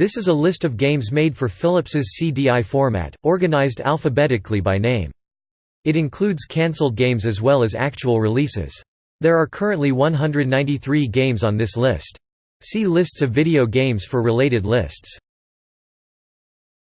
This is a list of games made for Philips's CDI format, organized alphabetically by name. It includes cancelled games as well as actual releases. There are currently 193 games on this list. See lists of video games for related lists.